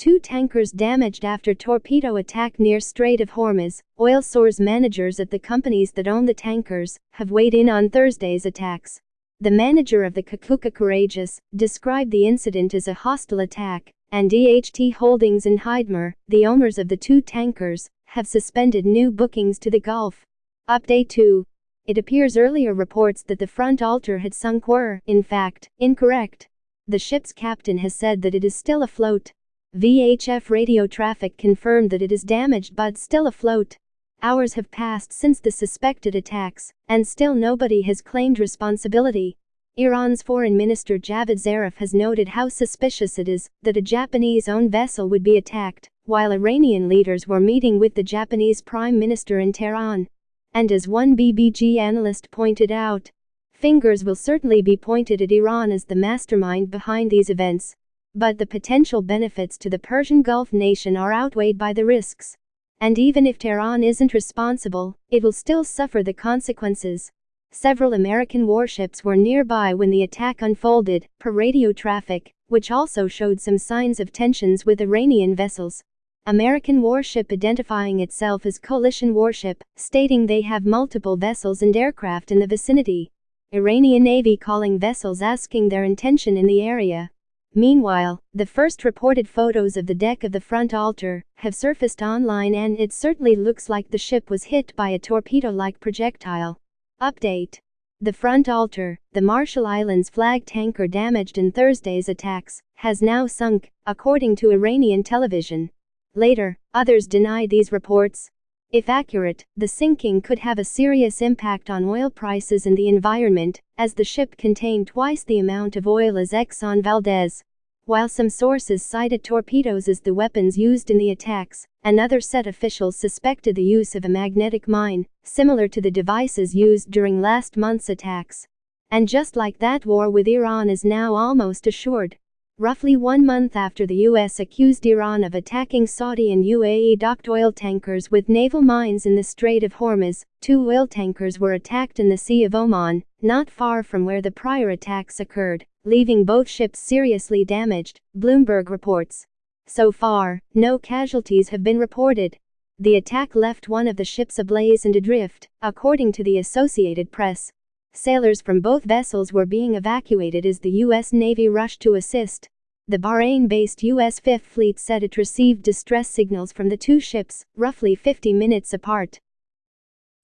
Two tankers damaged after torpedo attack near Strait of Hormuz. Oil source managers at the companies that own the tankers have weighed in on Thursday's attacks. The manager of the Kokuka Courageous described the incident as a hostile attack, and DHT Holdings and Heidmar, the owners of the two tankers, have suspended new bookings to the Gulf. Update 2. It appears earlier reports that the Front Altair had sunk were, in fact, incorrect. The ship's captain has said that it is still afloat. VHF radio traffic confirmed that it is damaged but still afloat. Hours have passed since the suspected attacks, and still nobody has claimed responsibility. Iran's Foreign Minister Javad Zarif has noted how suspicious it is that a Japanese owned vessel would be attacked, while Iranian leaders were meeting with the Japanese Prime Minister in Tehran. And as one BBG analyst pointed out, fingers will certainly be pointed at Iran as the mastermind behind these events. But the potential benefits to the Persian Gulf nation are outweighed by the risks. And even if Tehran isn't responsible, it will still suffer the consequences. Several American warships were nearby when the attack unfolded, per radio traffic, which also showed some signs of tensions with Iranian vessels. American warship identifying itself as coalition warship, stating they have multiple vessels and aircraft in the vicinity. Iranian Navy calling vessels asking their intention in the area. Meanwhile, the first reported photos of the deck of the Front Altair have surfaced online and it certainly looks like the ship was hit by a torpedo-like projectile. Update. The Front Altair, the Marshall Islands flag tanker damaged in Thursday's attacks, has now sunk, according to Iranian television. Later, others denied these reports. If accurate, the sinking could have a serious impact on oil prices and the environment, as the ship contained twice the amount of oil as Exxon Valdez. While some sources cited torpedoes as the weapons used in the attacks, another set officials suspected the use of a magnetic mine, similar to the devices used during last month's attacks. And just like that war with Iran is now almost assured, roughly one month after the US accused Iran of attacking Saudi and UAE docked oil tankers with naval mines in the Strait of Hormuz, two oil tankers were attacked in the Sea of Oman, not far from where the prior attacks occurred, leaving both ships seriously damaged, Bloomberg reports. So far, no casualties have been reported. The attack left one of the ships ablaze and adrift, according to the Associated Press. Sailors from both vessels were being evacuated as the U.S. Navy rushed to assist. The Bahrain based U.S. Fifth Fleet said it received distress signals from the two ships, roughly 50 minutes apart.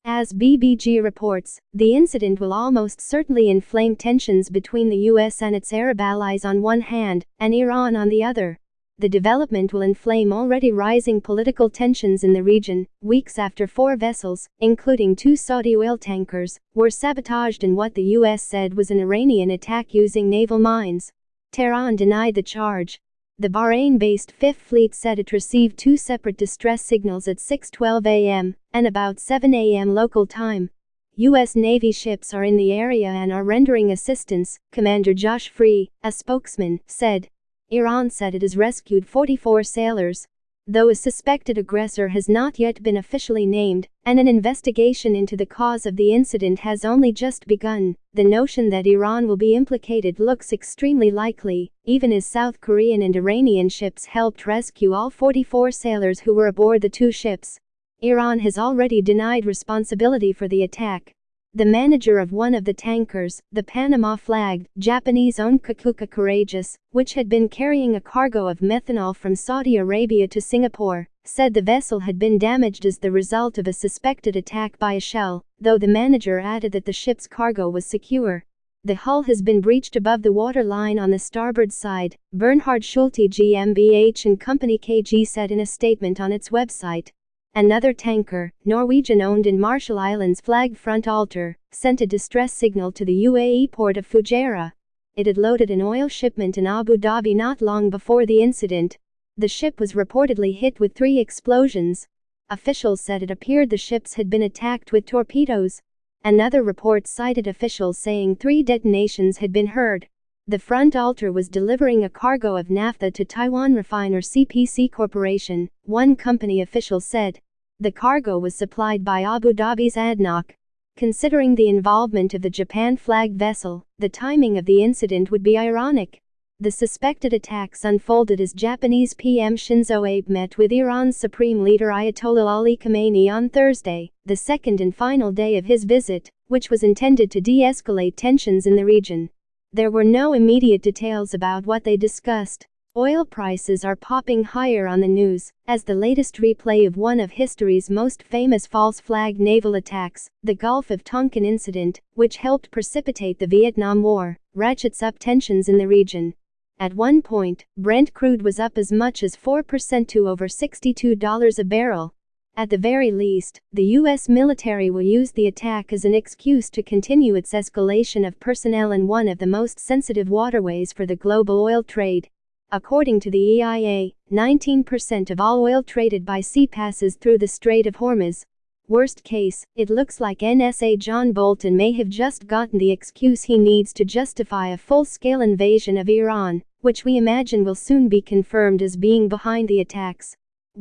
As BBG reports, the incident will almost certainly inflame tensions between the US and its Arab allies on one hand, and Iran on the other the development will inflame already rising political tensions in the region, weeks after four vessels, including two Saudi oil tankers, were sabotaged in what the US said was an Iranian attack using naval mines. Tehran denied the charge. The Bahrain-based Fifth Fleet said it received two separate distress signals at 6:12 a.m. and about 7 a.m. local time. U.S. Navy ships are in the area and are rendering assistance, Commander Josh Frey, a spokesman, said. Iran said it has rescued 44 sailors, though a suspected aggressor has not yet been officially named, and an investigation into the cause of the incident has only just begun. The notion that Iran will be implicated looks extremely likely, even as South Korean and Iranian ships helped rescue all 44 sailors who were aboard the two ships. Iran has already denied responsibility for the attack, the manager of one of the tankers, the Panama flagged, Japanese-owned Kokuka Courageous, which had been carrying a cargo of methanol from Saudi Arabia to Singapore, said the vessel had been damaged as the result of a suspected attack by a shell, though the manager added that the ship's cargo was secure. The hull has been breached above the waterline on the starboard side, Bernhard Schulte GmbH and Company KG said in a statement on its website. Another tanker, Norwegian-owned in Marshall Islands flagged Front Altair, sent a distress signal to the UAE port of Fujairah. It had loaded an oil shipment in Abu Dhabi not long before the incident. The ship was reportedly hit with three explosions. Officials said it appeared the ships had been attacked with torpedoes. Another report cited officials saying three detonations had been heard. The Front Altair was delivering a cargo of naphtha to Taiwan refiner CPC Corporation, one company official said. The cargo was supplied by Abu Dhabi's ADNOC. Considering the involvement of the Japan-flagged vessel, the timing of the incident would be ironic. The suspected attacks unfolded as Japanese PM Shinzo Abe met with Iran's supreme leader Ayatollah Ali Khamenei on Thursday, the second and final day of his visit, which was intended to de escalate tensions in the region. There were no immediate details about what they discussed. Oil prices are popping higher on the news, as the latest replay of one of history's most famous false flag naval attacks, the Gulf of Tonkin incident, which helped precipitate the Vietnam War, ratchets up tensions in the region. At one point, Brent crude was up as much as 4% to over $62 a barrel. At the very least, the U.S. military will use the attack as an excuse to continue its escalation of personnel in one of the most sensitive waterways for the global oil trade. According to the EIA, 19% of all oil traded by sea passes through the Strait of Hormuz. Worst case, it looks like NSA John Bolton may have just gotten the excuse he needs to justify a full scale invasion of Iran, which we imagine will soon be confirmed as being behind the attacks.